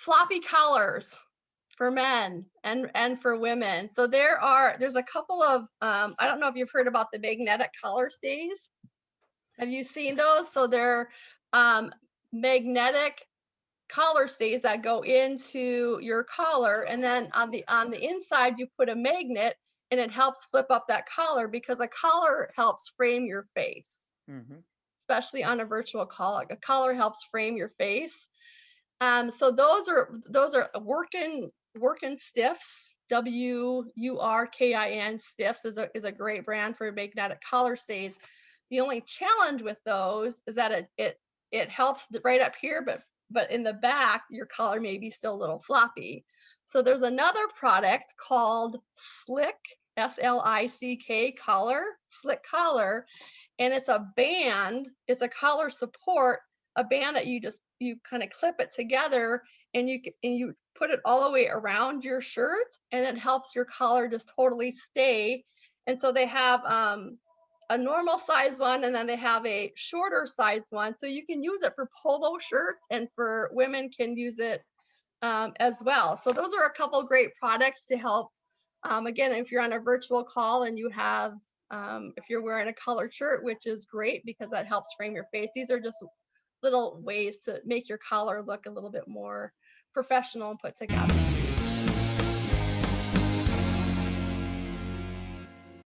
floppy collars for men and and for women. So there are there's a couple of um, I don't know if you've heard about the magnetic collar stays. Have you seen those? So they're um, magnetic collar stays that go into your collar and then on the on the inside you put a magnet and it helps flip up that collar because a collar helps frame your face mm -hmm. especially on a virtual collar a collar helps frame your face um, so those are those are working Wurkin Stiffs w-u-r-k-i-n stiffs is a, is a great brand for magnetic collar stays the only challenge with those is that it it it helps right up here but but in the back, your collar may be still a little floppy. So there's another product called Slick, S-L-I-C-K collar, Slick collar, and it's a band, it's a collar support, a band that you just, you kind of clip it together and you and you put it all the way around your shirt and it helps your collar just totally stay. And so they have um, a normal size one and then they have a shorter size one. So you can use it for polo shirts and for women can use it um, as well. So those are a couple great products to help. Um, again, if you're on a virtual call and you have, um, if you're wearing a colored shirt, which is great because that helps frame your face. These are just little ways to make your collar look a little bit more professional and put together.